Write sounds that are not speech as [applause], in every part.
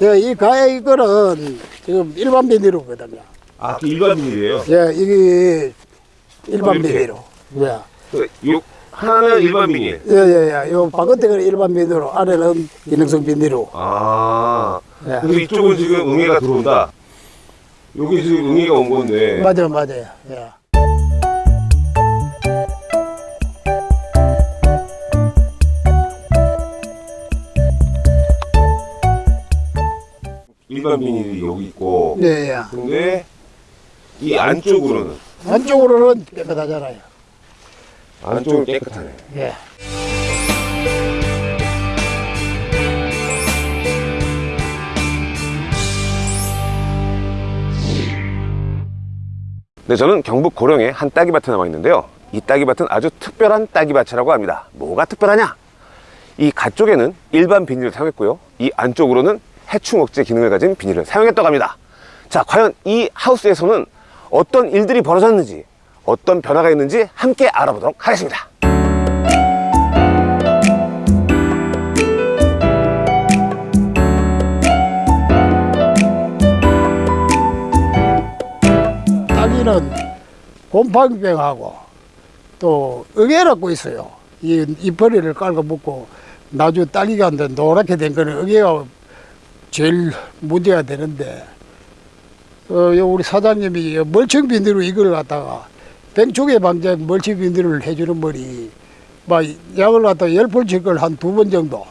예, 이 가해 이거는 지금 일반 비닐이거든요. 아, 그 일반 비닐이에요? 예, 이게 일반? 비닐로. 예. 요, 하나는 일반 비닐. 예, 예, 예. 요 바깥에는 일반 비닐로, 안에는 기능성 비닐로. 아. 예. 그래서 이쪽은 지금 응애가 들어온다. 여기 지금 응애가 온 건데. 맞아요, 맞아요. 예. 비닐이 여기 있고. 예, 예. 근데 이 안쪽으로는 안쪽으로는 깨끗하잖아요. 안쪽은 깨끗하네. 예. 네, 저는 경북 고령에 한 딸기밭에 나와 있는데요. 이 딸기밭은 아주 특별한 딸기밭이라고 합니다. 뭐가 특별하냐? 이 가쪽에는 일반 비닐을 사용했고요. 이 안쪽으로는 해충 억제 기능을 가진 비닐을 사용했다고 합니다. 자, 과연 이 하우스에서는 어떤 일들이 벌어졌는지, 어떤 변화가 있는지 함께 알아보도록 하겠습니다. 딸기는 곰팡이병하고 또 응애라고 있어요. 이 이파리를 깔고 먹고 나중에 딸기가 안 돼, 노랗게 된 거는 응애가 제일 문제가 되는데 어, 요 우리 사장님이 멀청 비닐로 이걸 갖다가 뱅초계 방제 멀청 비닐을 해주는 머리 막 약을 갖다 열 번씩을 한 두 번 정도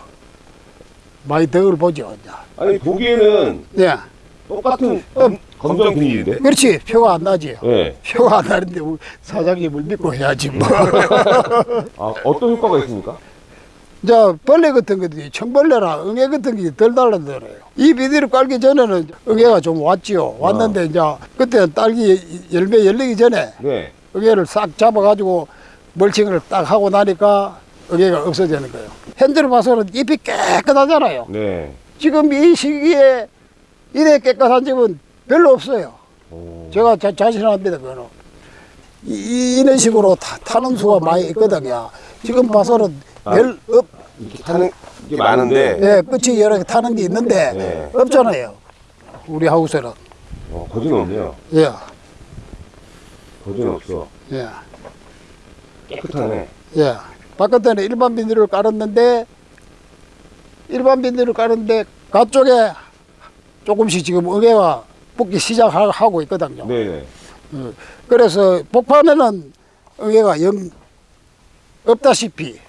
많이 덕을 보죠. 이제. 아니, 보기에는 예, 똑같은 검, 검정 비닐인데? 그렇지 표가 안 나지. 네. 표가 안 나는데 우리 사장님을 믿고 해야지 뭐. [laughs] 아, 어떤 효과가 있습니까? 이제 벌레 같은 것들이 청벌레나 응애 같은 게 덜 달라들어요. 이 비닐을 깔기 전에는 응애가 좀 왔지요. 왔는데 이제 그때는 딸기 열매 열리기 전에 네. 응애를 싹 잡아가지고 멀칭을 딱 하고 나니까 응애가 없어지는 거예요. 현재로 봐서는 잎이 깨끗하잖아요. 네. 지금 이 시기에 이래 깨끗한 집은 별로 없어요. 오. 제가 자, 자신합니다, 그거는. 이, 이런 식으로 타, 타는 수가 많이 있거든요. 지금 봐서는 아. 별, 없, 이렇게 타는 게 많은데, 예, 끝이 여러 개 타는 게 있는데, 네. 없잖아요. 우리 하우스는. 어, 거지는 없네요. 예, 거지는 없어. 예, 깨끗하네. 예. 바깥에는 일반 비닐을 깔았는데, 일반 비닐을 깔았는데, 가쪽에 조금씩 지금 응애가 붙기 시작하고 있거든요. 네네. 어, 그래서 복판에는 응애가 영 없다시피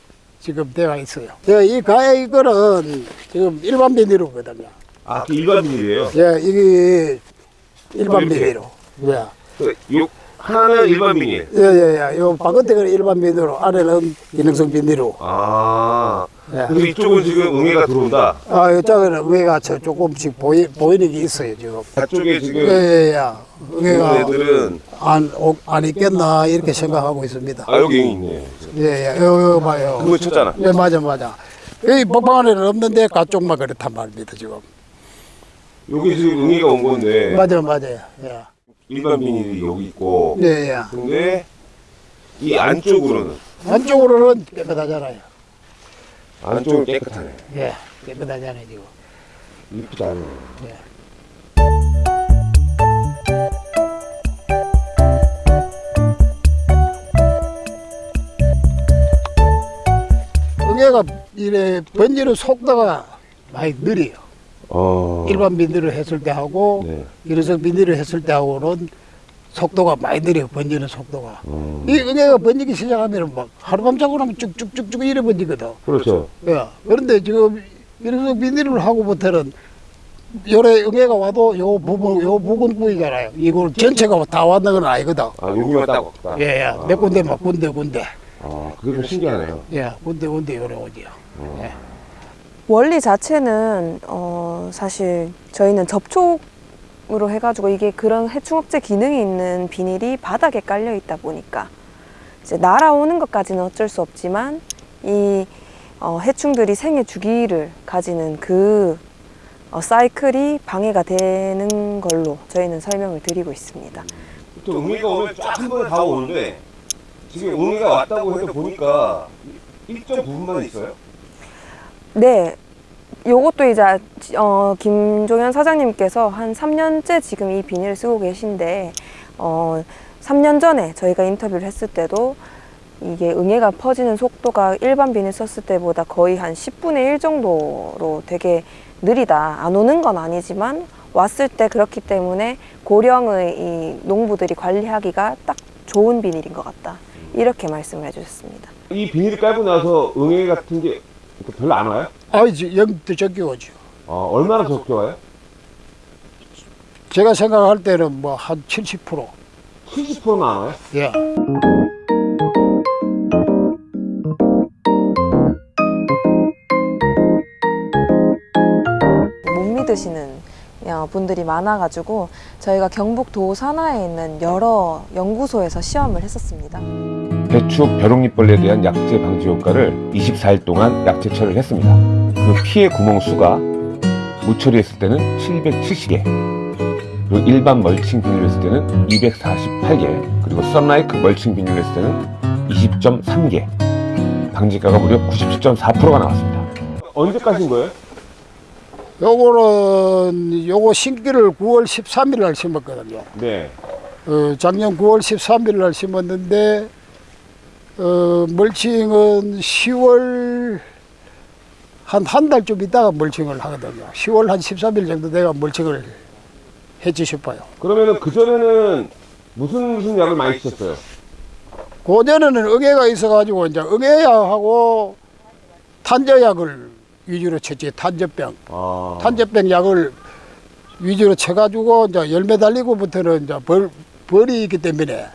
지금 되어 있어요. 예, 이 가해 이거는 지금 일반 비닐이거든요. 아, 그 일반 비닐이에요? 예, 이게 일반 이렇게? 비닐로. 예, 그, 요, 하나는 일반 비닐. 예, 예, 예. 요 바깥에는 일반 비닐로, 안에는 기능성 비닐로. 아. 예. 그래서 이쪽은 지금 응애가 들어온다. 아, 이쪽에는 응애가 저 조금씩 보이, 보이는 게 있어요, 지금. 저쪽에 예, 지금 예, 예. 있는 응애가 애들은, 안, 오- 안 있겠나, 이렇게 생각하고 있습니다. 아, 여기 있네. 예, 예. 요, 요 봐요. 그거 쳤잖아. 예, 맞아, 맞아. 여기 복방안에는 없는데 가쪽만 그렇단 말입니다, 지금. 여기 지금 응애가 온 건데, 맞아, 맞아요. 예. 일반 비닐이 여기 있고, 예, 예. 근데 이 안쪽으로는, 안쪽으로는 깨끗하잖아요. 안쪽은 깨끗하네. 예, 깨끗하잖아요, 지금. 이쁘지 않네. 예. 응애가 이래 번지는 속도가 많이 느려요. 어. 일반 비닐을 했을 때 하고 네. 일회성 비닐을 했을 때 하고는 속도가 많이 느려요. 번지는 속도가. 어. 이 응애가 번지기 시작하면 막 하루밤 자고 나면 쭉쭉쭉쭉 이래 번지거든. 그렇죠. 예. 그런데 지금 일회성 비닐을 하고부터는 요래 응애가 와도 요 부분 요 부분 부위잖아요. 이걸 전체가 다 왔는 건 아니거든. 아, 여기만 딱 없다. 예, 예. 아. 몇 군데만 군데 군데. 아, 그게 좀 신기하네요. 예, 군데 군데 요래 오지요. 예. 원리 자체는 어, 사실 저희는 접촉 으로 해가지고 이게 그런 해충억제 기능이 있는 비닐이 바닥에 깔려 있다 보니까 이제 날아오는 것까지는 어쩔 수 없지만 이 어, 해충들이 생애 주기를 가지는 그 어, 사이클이 방해가 되는 걸로 저희는 설명을 드리고 있습니다. 또 응애가 오면 쫙 한 번에 다 오는데, 지금 응애가 왔다고 해서 보니까 일정 부분만 있어요. 네. 요것도 이제 어, 김종현 사장님께서 한 3년째 지금 이 비닐을 쓰고 계신데 어, 3년 전에 저희가 인터뷰를 했을 때도 이게 응애가 퍼지는 속도가 일반 비닐 썼을 때보다 거의 한 10분의 1 정도로 되게 느리다. 안 오는 건 아니지만 왔을 때 그렇기 때문에 고령의 이 농부들이 관리하기가 딱 좋은 비닐인 것 같다. 이렇게 말씀을 해주셨습니다. 이 비닐을 깔고 나서 응애 같은 게 별로 안 와요? 아이, 영도 적게 오죠. 어, 얼마나 적게 와요? 제가 생각할 때는 뭐 한 70%. 70%만 안 와요? 예. 못 믿으시는 어, 분들이 많아가지고 저희가 경북 도 산하에 있는 여러 연구소에서 시험을 했었습니다. 배추 벼룩잎벌레에 대한 약제 방지 효과를 24일 동안 약제처리를 했습니다. 그 피해 구멍 수가 무처리했을 때는 770개, 그리고 일반 멀칭 비닐을 했을 때는 248개, 그리고 썬라이크 멀칭 비닐을 했을 때는 20.3개, 방지가가 무려 97.4%가 나왔습니다. 언제 까신 거예요? 요거는 요거 신기를 9월 13일 날 심었거든요. 네. 어, 작년 9월 13일 날 심었는데 어, 멀칭은 10월 한 한 달쯤 있다가 멀칭을 하거든요. 10월 한 13일 정도 돼가 멀칭을 했지 싶어요. 그러면은 그 전에는 무슨 무슨 약을 많이 쓰셨어요? 고전에는 응애가 있어가지고 이제 응애약하고 탄저약을 위주로 쳤지 탄저병. 아. 탄저병 약을 위주로 쳐가지고 이제 열매 달리고부터는 이제 벌, 벌이 있기 때문에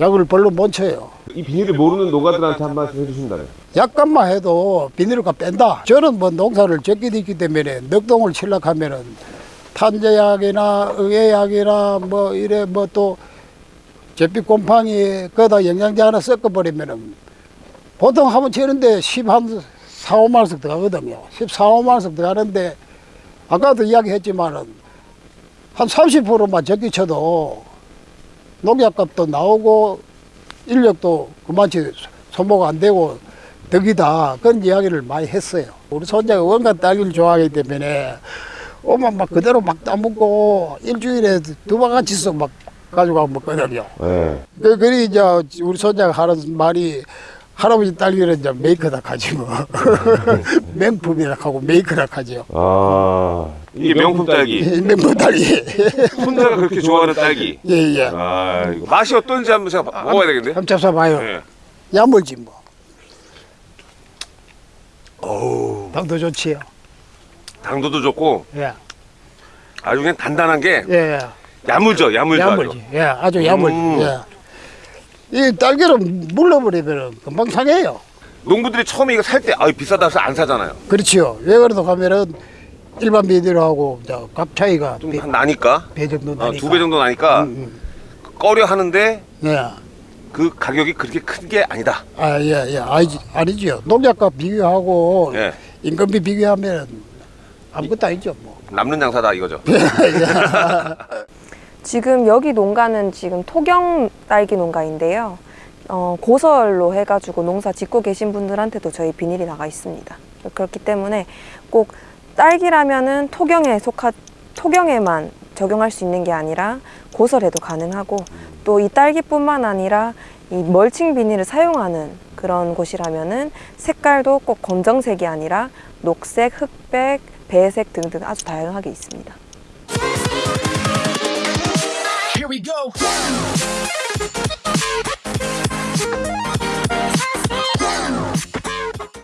약을 별로 못 쳐요. 이 비닐을 모르는 노가들한테 한 말씀 해주신다면. 약간만 해도 비닐가 뺀다. 저는 뭐 농사를 적게 있기 때문에 넉동을 칠락하면은 탄저약이나 응애약이나 뭐 이래 뭐 또 잿빛 곰팡이 거기다 영양제 하나 섞어버리면은 보통 한번 치는데 10한 4, 5만 원씩 들어가거든요. 14, 5만 원씩 들어가는데 아까도 이야기했지만은 한 30%만 적게 쳐도 농약값도 나오고 인력도 그만치 소모가 안 되고 덕이다 그런 이야기를 많이 했어요. 우리 손자가 원간 딸기를 좋아하기 때문에 오면 막 그대로 막 따먹고 일주일에 두 바가지씩 막 가지고 먹거든요. 네. 그, 그리 이제 우리 손자가 하는 말이 할아버지 딸기는 이제 메이크다 가지고 [laughs] 맹품이라 하고 메이크라 하죠. 아. 이게 명품 딸기. 맹품 딸기. 손자가 [laughs] 그렇게 좋아하는 딸기. 예 예. 아, 이거 맛이 어떤지 한번 제가 먹어야 되겠는데? 한번 잡숴봐요. 네. 야물지 뭐. 오. 당도 좋지요. 당도도 좋고 예. 아주 그냥 단단한 게 예. 야물죠, 야물죠. 아주. 야물지. 예. 아주 야물지. 음. 예. 이 딸기를 물러버리면 금방 상해요. 농부들이 처음에 이거 살 때 아, 비싸다 해서 안 사잖아요. 그렇지요. 왜 그래도 가면은 일반 비닐하고 이제 값 차이가 좀 배, 한 나니까 배 정도 어, 나니까. 두배 정도 나니까 음, 꺼려 하는데 음. 예. 그 가격이 그렇게 큰 게 아니다. 아, 예, 예. 아니지, 아니지요. 농약값 비교하고 예. 인건비 비교하면 아무것도 아니죠, 뭐. 남는 장사다 이거죠. [laughs] [laughs] 지금 여기 농가는 지금 토경 딸기 농가인데요. 어, 고설로 해가지고 농사 짓고 계신 분들한테도 저희 비닐이 나가 있습니다. 그렇기 때문에 꼭 딸기라면은 토경에 속하 토경에만 적용할 수 있는 게 아니라 고설에도 가능하고 또 이 딸기뿐만 아니라 이 멀칭 비닐을 사용하는 그런 곳이라면은 색깔도 꼭 검정색이 아니라 녹색, 흑백, 배색 등등 아주 다양하게 있습니다. Here we go.